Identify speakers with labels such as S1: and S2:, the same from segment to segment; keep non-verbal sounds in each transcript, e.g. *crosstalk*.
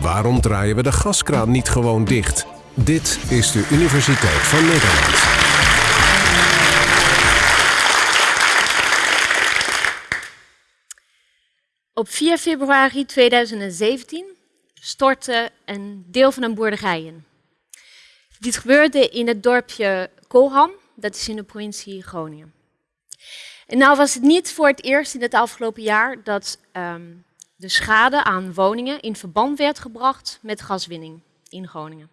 S1: Waarom draaien we de gaskraan niet gewoon dicht? Dit is de Universiteit van Nederland.
S2: Op 4 februari 2017 stortte een deel van een boerderij in. Dit gebeurde in het dorpje Kolham, dat is in de provincie Groningen. En nou was het niet voor het eerst in het afgelopen jaar dat ehm, de schade aan woningen in verband werd gebracht met gaswinning in Groningen.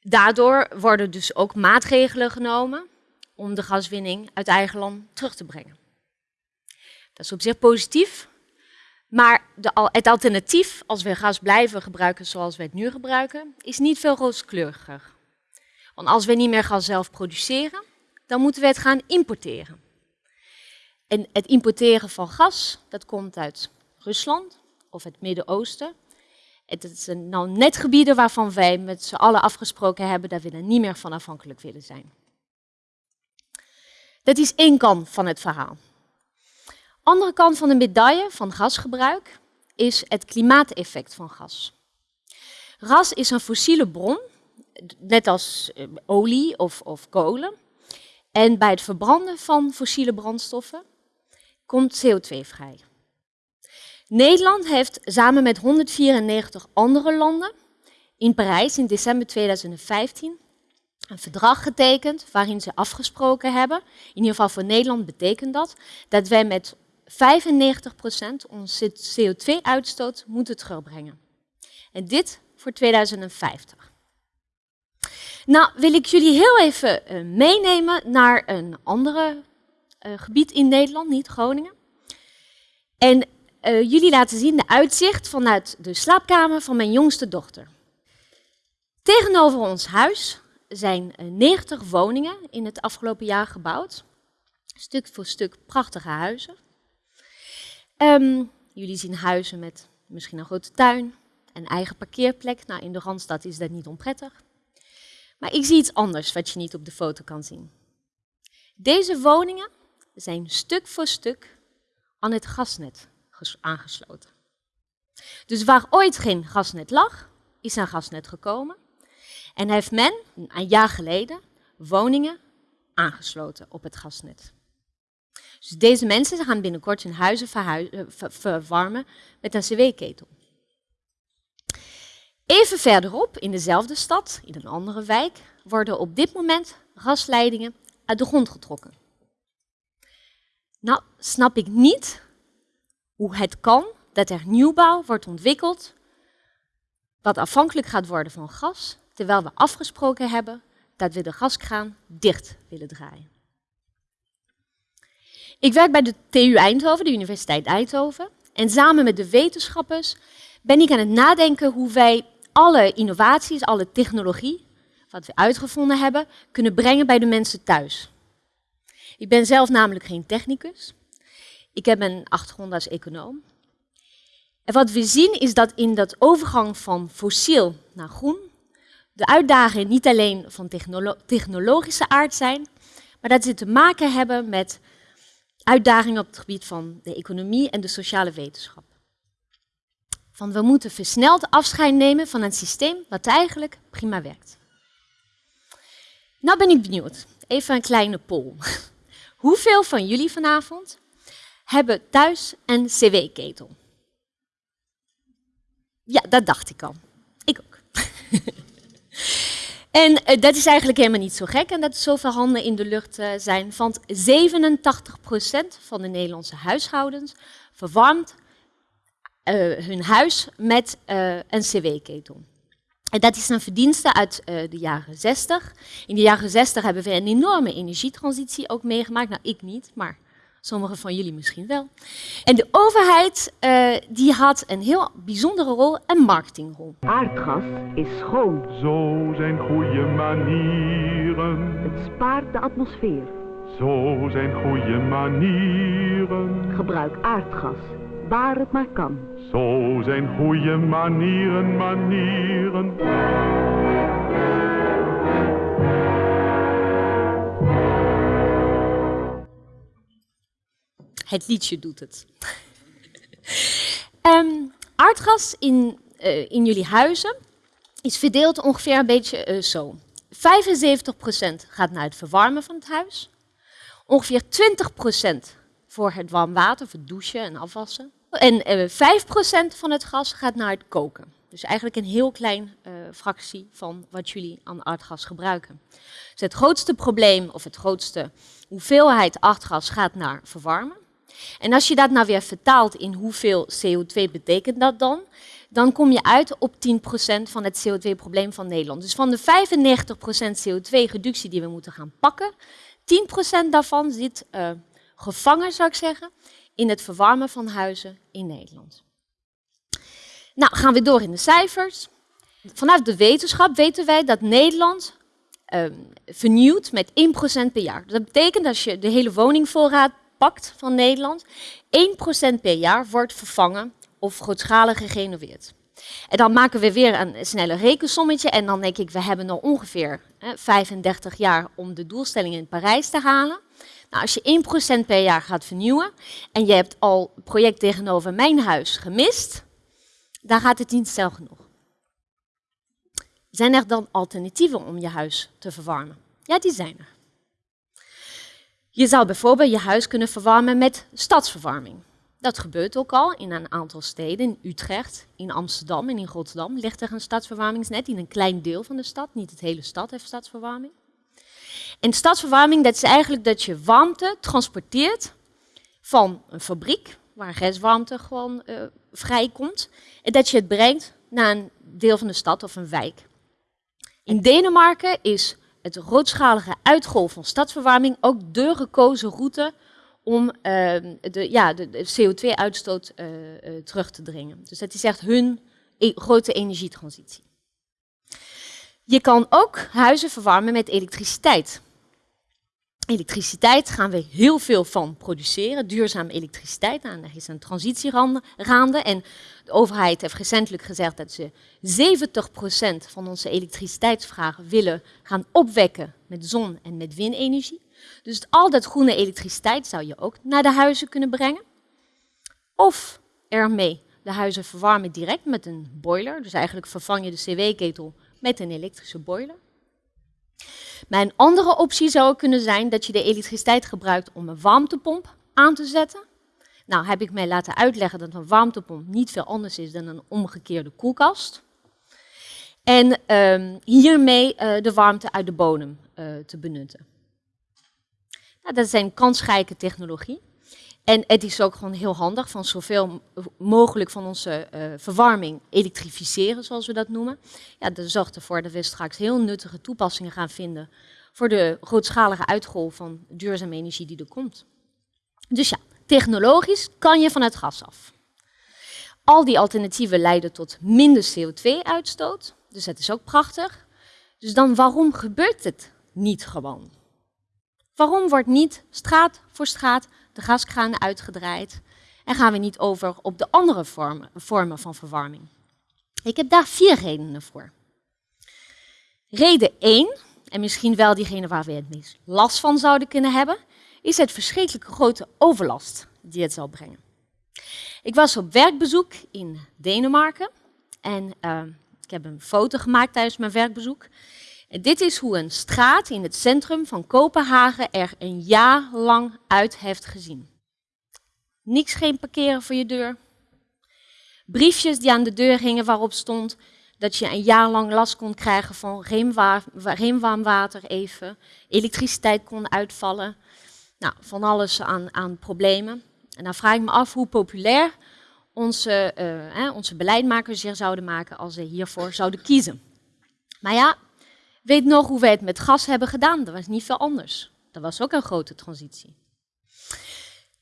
S2: Daardoor worden dus ook maatregelen genomen om de gaswinning uit eigen land terug te brengen. Dat is op zich positief, maar de, het alternatief, als we gas blijven gebruiken zoals we het nu gebruiken, is niet veel rooskleuriger. Want als we niet meer gas zelf produceren, dan moeten we het gaan importeren. En het importeren van gas, dat komt uit Rusland of het Midden-Oosten. Het zijn nou net gebieden waarvan wij met z'n allen afgesproken hebben dat we er niet meer van afhankelijk willen zijn. Dat is één kant van het verhaal. Andere kant van de medaille van gasgebruik is het klimaateffect van gas. Gas is een fossiele bron, net als eh, olie of, of kolen. En bij het verbranden van fossiele brandstoffen komt CO2 vrij. Nederland heeft samen met 194 andere landen in Parijs in december 2015 een verdrag getekend waarin ze afgesproken hebben, in ieder geval voor Nederland betekent dat, dat wij met 95% onze CO2-uitstoot moeten terugbrengen. En dit voor 2050. Nou wil ik jullie heel even uh, meenemen naar een andere gebied in Nederland, niet Groningen. En uh, jullie laten zien de uitzicht vanuit de slaapkamer van mijn jongste dochter. Tegenover ons huis zijn 90 woningen in het afgelopen jaar gebouwd. Stuk voor stuk prachtige huizen. Um, jullie zien huizen met misschien een grote tuin, een eigen parkeerplek. Nou, in de Randstad is dat niet onprettig. Maar ik zie iets anders wat je niet op de foto kan zien. Deze woningen zijn stuk voor stuk aan het gasnet aangesloten. Dus waar ooit geen gasnet lag, is een gasnet gekomen. En heeft men, een jaar geleden, woningen aangesloten op het gasnet. Dus deze mensen gaan binnenkort hun huizen eh, verwarmen met een cw-ketel. Even verderop, in dezelfde stad, in een andere wijk, worden op dit moment gasleidingen uit de grond getrokken. Nou, snap ik niet hoe het kan dat er nieuwbouw wordt ontwikkeld wat afhankelijk gaat worden van gas, terwijl we afgesproken hebben dat we de gaskraan dicht willen draaien. Ik werk bij de TU Eindhoven, de Universiteit Eindhoven, en samen met de wetenschappers ben ik aan het nadenken hoe wij alle innovaties, alle technologie, wat we uitgevonden hebben, kunnen brengen bij de mensen thuis. Ik ben zelf namelijk geen technicus. Ik heb een achtergrond als econoom. En wat we zien is dat in dat overgang van fossiel naar groen, de uitdagingen niet alleen van technolo technologische aard zijn, maar dat ze te maken hebben met uitdagingen op het gebied van de economie en de sociale wetenschap. Van we moeten versneld afscheid nemen van een systeem wat eigenlijk prima werkt. Nou ben ik benieuwd. Even een kleine poll. *laughs* Hoeveel van jullie vanavond hebben thuis een cw-ketel? Ja, dat dacht ik al. Ik ook. *laughs* en uh, dat is eigenlijk helemaal niet zo gek en dat er zoveel handen in de lucht uh, zijn. Want 87% van de Nederlandse huishoudens verwarmt uh, hun huis met een cw-ketel. En dat is een verdienste uit uh, de jaren 60. In de jaren 60 hebben we een enorme energietransitie ook meegemaakt. Nou, ik niet, maar sommigen van jullie misschien wel. En de overheid uh, die had een heel bijzondere rol, een marketingrol.
S3: Aardgas is schoon.
S4: Zo zijn goede manieren.
S3: Het spaart de atmosfeer.
S4: Zo zijn goede manieren.
S3: Gebruik aardgas, waar het maar kan.
S4: Zo zijn goede manieren, manieren.
S2: Het liedje doet het. um, *laughs* aardgas in, eh, in jullie huizen is verdeeld ongeveer een beetje eh, zo. 75% gaat naar het verwarmen van het huis. Ongeveer 20% voor het warm water, voor douchen en afwassen. En eh 5% van het gas gaat naar het koken. Dus eigenlijk een heel klein eh, fractie van wat jullie aan aardgas gebruiken. Dus het grootste probleem of het grootste hoeveelheid aardgas gaat naar verwarmen. En als je dat nou weer vertaalt in hoeveel CO2 betekent dat dan, dan kom je uit op 10% van het CO2-probleem van Nederland. Dus van de 95% CO2-reductie die we moeten gaan pakken, 10% daarvan zit eh, gevangen, zou ik zeggen, in het verwarmen van huizen in Nederland. Nou, gaan we door in de cijfers. Vanuit de wetenschap weten wij dat Nederland ehm, vernieuwt met 1% per jaar. Dat betekent als je de hele woningvoorraad pakt van Nederland, 1% per jaar wordt vervangen of grootschalig gerenoveerd. En dan maken we weer een snelle rekensommetje en dan denk ik, we hebben nog ongeveer hè, 35 jaar om de doelstelling in Parijs te halen. Nou, als je 1% per jaar gaat vernieuwen en je hebt al het project tegenover mijn huis gemist, dan gaat het niet snel genoeg. Zijn er dan alternatieven om je huis te verwarmen? Ja, die zijn er. Je zou bijvoorbeeld je huis kunnen verwarmen met stadsverwarming. Dat gebeurt ook al in een aantal steden. In Utrecht, in Amsterdam en in Rotterdam ligt er een stadsverwarmingsnet in een klein deel van de stad. Niet het hele stad heeft stadsverwarming. En stadsverwarming, dat is eigenlijk dat je warmte transporteert van een fabriek, waar restwarmte gewoon uh, vrijkomt, en dat je het brengt naar een deel van de stad of een wijk. In Denemarken is het grootschalige uitgolf van stadsverwarming ook de gekozen route om uh, de, ja, de, de CO2-uitstoot uh, uh, terug te dringen. Dus dat is echt hun e grote energietransitie. Je kan ook huizen verwarmen met elektriciteit. Elektriciteit gaan we heel veel van produceren, duurzame elektriciteit. Nou, er is een transitie gaande en de overheid heeft recentelijk gezegd dat ze 70% van onze elektriciteitsvragen willen gaan opwekken met zon- en met windenergie. Dus al dat groene elektriciteit zou je ook naar de huizen kunnen brengen. Of ermee de huizen verwarmen direct met een boiler. Dus eigenlijk vervang je de cw-ketel met een elektrische boiler. Een andere optie zou kunnen zijn dat je de elektriciteit gebruikt om een warmtepomp aan te zetten. Nou heb ik mij laten uitleggen dat een warmtepomp niet veel anders is dan een omgekeerde koelkast. En um, hiermee uh, de warmte uit de bodem uh, te benutten. Nou, dat een kansrijke technologie. En het is ook gewoon heel handig van zoveel mogelijk van onze uh, verwarming elektrificeren, zoals we dat noemen. Ja, dat zorgt ervoor dat we straks heel nuttige toepassingen gaan vinden voor de grootschalige uitgolf van duurzame energie die er komt. Dus ja, technologisch kan je van het gas af. Al die alternatieven leiden tot minder CO2-uitstoot, dus dat is ook prachtig. Dus dan waarom gebeurt het niet gewoon? Waarom wordt niet straat voor straat de gaskraan uitgedraaid en gaan we niet over op de andere vormen, vormen van verwarming? Ik heb daar vier redenen voor. Reden 1, en misschien wel diegene waar we het meest last van zouden kunnen hebben, is het verschrikkelijke grote overlast die het zal brengen. Ik was op werkbezoek in Denemarken en uh, ik heb een foto gemaakt tijdens mijn werkbezoek. Dit is hoe een straat in het centrum van Kopenhagen er een jaar lang uit heeft gezien. Niks geen parkeren voor je deur. Briefjes die aan de deur hingen waarop stond dat je een jaar lang last kon krijgen van geen warm water even. Elektriciteit kon uitvallen. Nou, van alles aan, aan problemen. En dan vraag ik me af hoe populair onze, eh, onze beleidmakers zich zouden maken als ze hiervoor zouden kiezen. Maar ja, weet nog hoe wij het met gas hebben gedaan. Dat was niet veel anders. Dat was ook een grote transitie.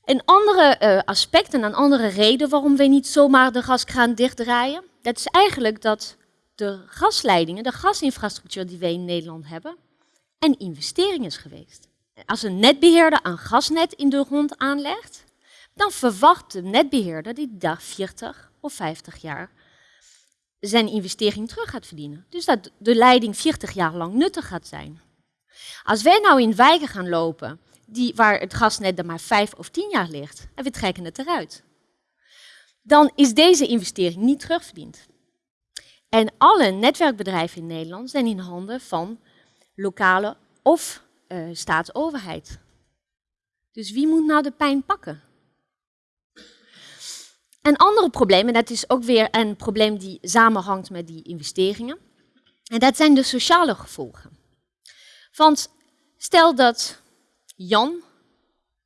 S2: Een andere uh, aspect en een andere reden waarom we niet zomaar de gaskraan dichtdraaien, dat is eigenlijk dat de gasleidingen, de gasinfrastructuur die wij in Nederland hebben, een investering is geweest. Als een netbeheerder een gasnet in de grond aanlegt, dan verwacht de netbeheerder die daar 40 of 50 jaar zijn investering terug gaat verdienen. Dus dat de leiding 40 jaar lang nuttig gaat zijn. Als wij nou in wijken gaan lopen die, waar het gasnet er maar 5 of 10 jaar ligt, en we trekken het eruit. dan is deze investering niet terugverdiend. En alle netwerkbedrijven in Nederland zijn in handen van lokale of uh, staatsoverheid. Dus wie moet nou de pijn pakken? Een ander probleem, en dat is ook weer een probleem die samenhangt met die investeringen, en dat zijn de sociale gevolgen. Want stel dat Jan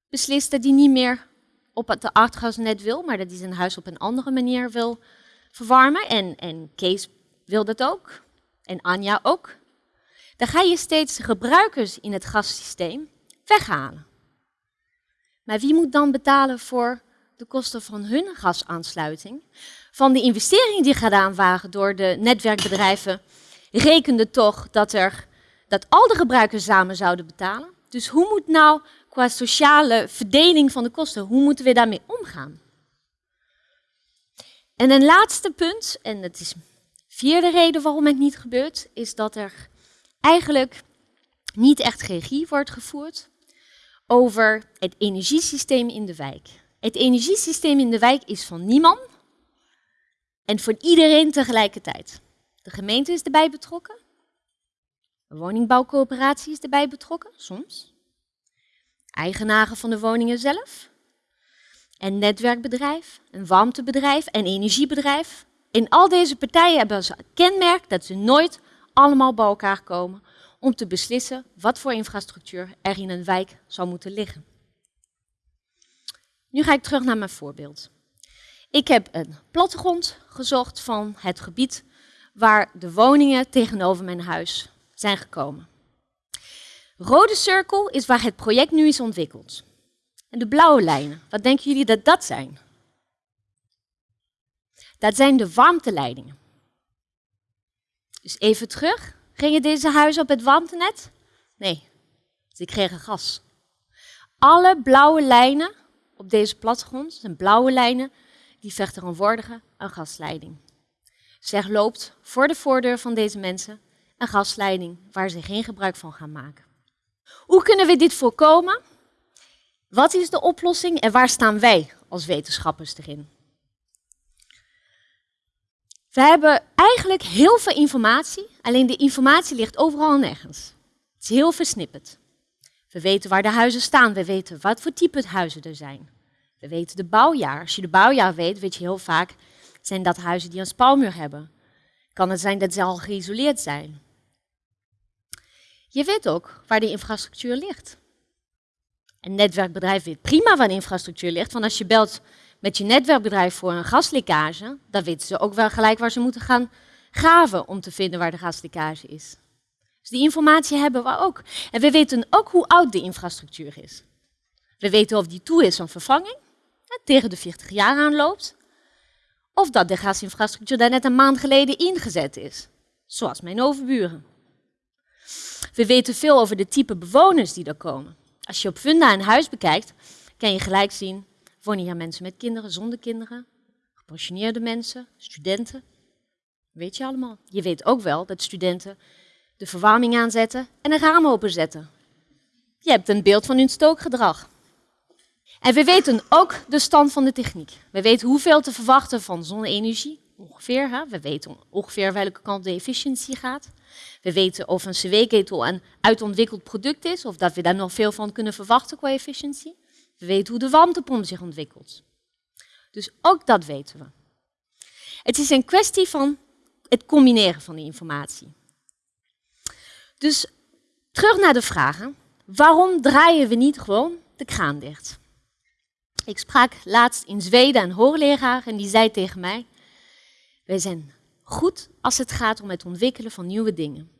S2: beslist dat hij niet meer op het aardgasnet wil, maar dat hij zijn huis op een andere manier wil verwarmen. En, en Kees wil dat ook. En Anja ook. Dan ga je steeds gebruikers in het gassysteem weghalen. Maar wie moet dan betalen voor de kosten van hun gasaansluiting? Van de investeringen die gedaan waren door de netwerkbedrijven, rekende toch dat, er, dat al de gebruikers samen zouden betalen. Dus hoe moet nou qua sociale verdeling van de kosten, hoe moeten we daarmee omgaan? En een laatste punt, en dat is vierde reden waarom het niet gebeurt, is dat er eigenlijk niet echt regie wordt gevoerd over het energiesysteem in de wijk. Het energiesysteem in de wijk is van niemand en voor iedereen tegelijkertijd. De gemeente is erbij betrokken, de woningbouwcoöperatie is erbij betrokken, soms. Eigenaren van de woningen zelf, en netwerkbedrijf, een warmtebedrijf en energiebedrijf. In al deze partijen hebben ze kenmerk dat ze nooit allemaal bij elkaar komen om te beslissen wat voor infrastructuur er in een wijk zou moeten liggen. Nu ga ik terug naar mijn voorbeeld. Ik heb een plattegrond gezocht van het gebied waar de woningen tegenover mijn huis zijn gekomen. Rode cirkel is waar het project nu is ontwikkeld. En de blauwe lijnen, wat denken jullie dat dat zijn? Dat zijn de warmteleidingen. Dus even terug. Gingen deze huizen op het warmtenet? Nee, ze kregen gas. Alle blauwe lijnen op deze plattegrond zijn blauwe lijnen die vertegenwoordigen een gasleiding. Zeg loopt voor de voordeur van deze mensen een gasleiding waar ze geen gebruik van gaan maken. Hoe kunnen we dit voorkomen? Wat is de oplossing en waar staan wij als wetenschappers erin? We hebben eigenlijk heel veel informatie, alleen de informatie ligt overal en nergens. Het is heel versnipperd. We weten waar de huizen staan, we weten wat voor type huizen er zijn. We weten de bouwjaar. Als je de bouwjaar weet, weet je heel vaak, zijn dat huizen die een spouwmuur hebben. Kan het zijn dat ze al geïsoleerd zijn. Je weet ook waar de infrastructuur ligt. Een netwerkbedrijf weet prima waar de infrastructuur ligt, want als je belt met je netwerkbedrijf voor een gaslekkage, dan weten ze ook wel gelijk waar ze moeten gaan graven om te vinden waar de gaslekkage is. Dus die informatie hebben we ook. En we weten ook hoe oud de infrastructuur is. We weten of die toe is aan vervanging, tegen de 40 jaar aanloopt, of dat de gasinfrastructuur daar net een maand geleden ingezet is, zoals mijn overburen. We weten veel over de type bewoners die er komen. Als je op Funda een huis bekijkt, kan je gelijk zien, wonen hier mensen met kinderen, zonder kinderen, gepensioneerde mensen, studenten. Weet je allemaal. Je weet ook wel dat studenten de verwarming aanzetten en een raam openzetten. Je hebt een beeld van hun stookgedrag. En we weten ook de stand van de techniek. We weten hoeveel te verwachten van zonne-energie, ongeveer. Hè? We weten ongeveer welke kant de efficiëntie gaat. We weten of een cw-ketel een uitontwikkeld product is, of dat we daar nog veel van kunnen verwachten qua efficiëntie. We weten hoe de warmtepomp zich ontwikkelt. Dus ook dat weten we. Het is een kwestie van het combineren van die informatie. Dus terug naar de vragen. Waarom draaien we niet gewoon de kraan dicht? Ik sprak laatst in Zweden een hoogleraar en die zei tegen mij: Wij zijn goed als het gaat om het ontwikkelen van nieuwe dingen.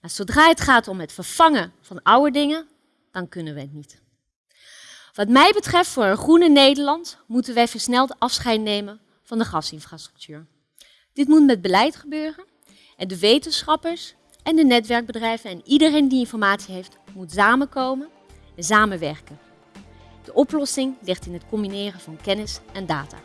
S2: Maar zodra het gaat om het vervangen van oude dingen, dan kunnen we het niet. Wat mij betreft, voor een groene Nederland, moeten wij versneld afscheid nemen van de gasinfrastructuur. Dit moet met beleid gebeuren en de wetenschappers en de netwerkbedrijven en iedereen die informatie heeft, moet samenkomen en samenwerken. De oplossing ligt in het combineren van kennis en data.